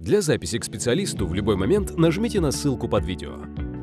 Для записи к специалисту в любой момент нажмите на ссылку под видео.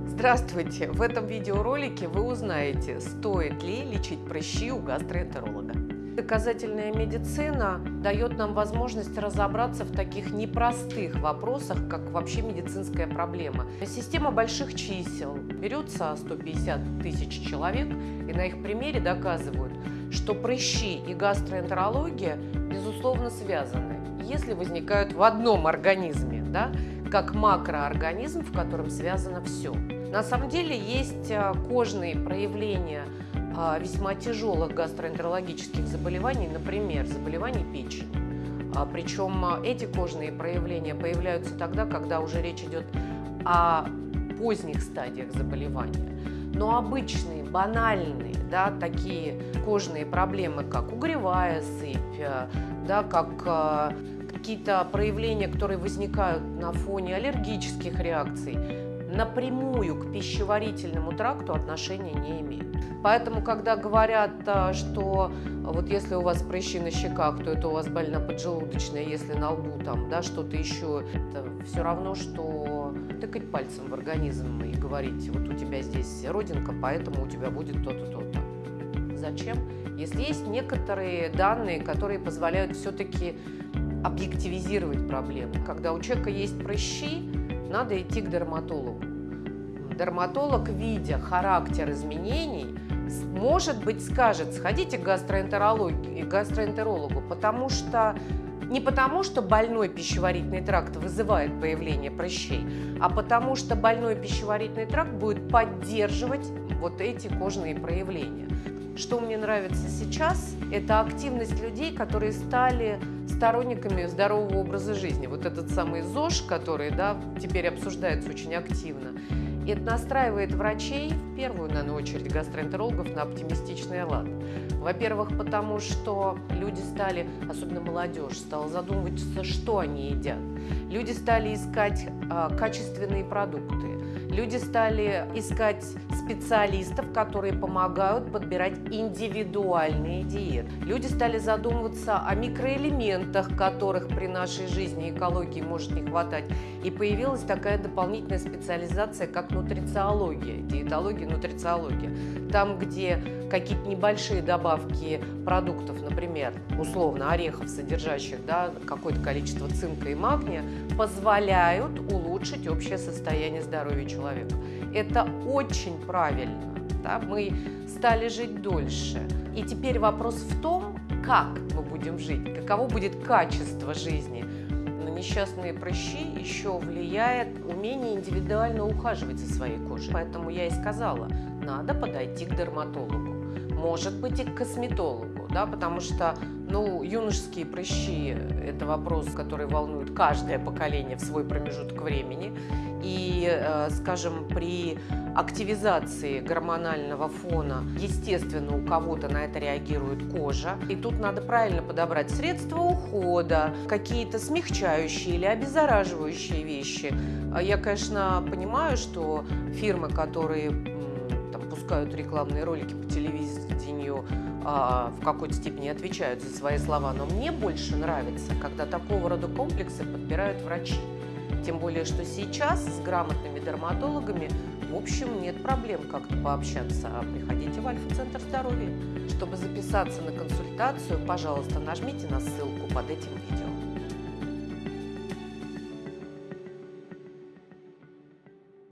Здравствуйте! В этом видеоролике вы узнаете, стоит ли лечить прыщи у гастроэнтеролога. Доказательная медицина дает нам возможность разобраться в таких непростых вопросах, как вообще медицинская проблема. Система больших чисел берется 150 тысяч человек, и на их примере доказывают, что прыщи и гастроэнтерология безусловно связаны, если возникают в одном организме, да, как макроорганизм, в котором связано все. На самом деле есть а, кожные проявления а, весьма тяжелых гастроэнтерологических заболеваний, например, заболеваний печени. А, Причем эти кожные проявления появляются тогда, когда уже речь идет о поздних стадиях заболевания. Но обычные, банальные, да, такие кожные проблемы, как угревая сыпь, да, как какие-то проявления, которые возникают на фоне аллергических реакций, напрямую к пищеварительному тракту отношения не имеют. Поэтому, когда говорят, а, что вот если у вас прыщи на щеках, то это у вас больно поджелудочная, если на лбу там, да, что-то еще, это все равно, что тыкать пальцем в организм и говорить, вот у тебя здесь родинка, поэтому у тебя будет то-то, то-то. Зачем? Если есть некоторые данные, которые позволяют все-таки объективизировать проблему. Когда у человека есть прыщи, надо идти к дерматологу. Дерматолог, видя характер изменений, может быть, скажет, сходите к гастроэнтерологу, гастроэнтерологу потому что не потому, что больной пищеварительный тракт вызывает появление прыщей, а потому что больной пищеварительный тракт будет поддерживать вот эти кожные проявления. Что мне нравится сейчас, это активность людей, которые стали сторонниками здорового образа жизни. Вот этот самый ЗОЖ, который да, теперь обсуждается очень активно. Это настраивает врачей, в первую, наверное, очередь гастроэнтерологов, на оптимистичный лад. Во-первых, потому что люди стали, особенно молодежь, стала задумываться, что они едят. Люди стали искать а, качественные продукты. Люди стали искать специалистов, которые помогают подбирать индивидуальные диеты. Люди стали задумываться о микроэлементах, которых при нашей жизни экологии может не хватать. И появилась такая дополнительная специализация, как нутрициология, диетология, нутрициология. Там, где какие-то небольшие добавки продуктов, например, условно орехов, содержащих да, какое-то количество цинка и магния, позволяют улучшить общее состояние здоровья человека. Это очень правильно. Да? Мы стали жить дольше. И теперь вопрос в том, как мы будем жить, каково будет качество жизни. На несчастные прыщи еще влияет умение индивидуально ухаживать за своей кожей. Поэтому я и сказала, надо подойти к дерматологу, может быть и к косметологу, да, потому что ну, юношеские прыщи – это вопрос, который волнует каждое поколение в свой промежуток времени. И, э, скажем, при активизации гормонального фона, естественно, у кого-то на это реагирует кожа. И тут надо правильно подобрать средства ухода, какие-то смягчающие или обеззараживающие вещи. А я, конечно, понимаю, что фирмы, которые там, пускают рекламные ролики по телевидению, а, в какой-то степени отвечают за свои слова, но мне больше нравится, когда такого рода комплексы подбирают врачи. Тем более, что сейчас с грамотными дерматологами, в общем, нет проблем как-то пообщаться. А приходите в Альфа-центр здоровья. Чтобы записаться на консультацию, пожалуйста, нажмите на ссылку под этим видео.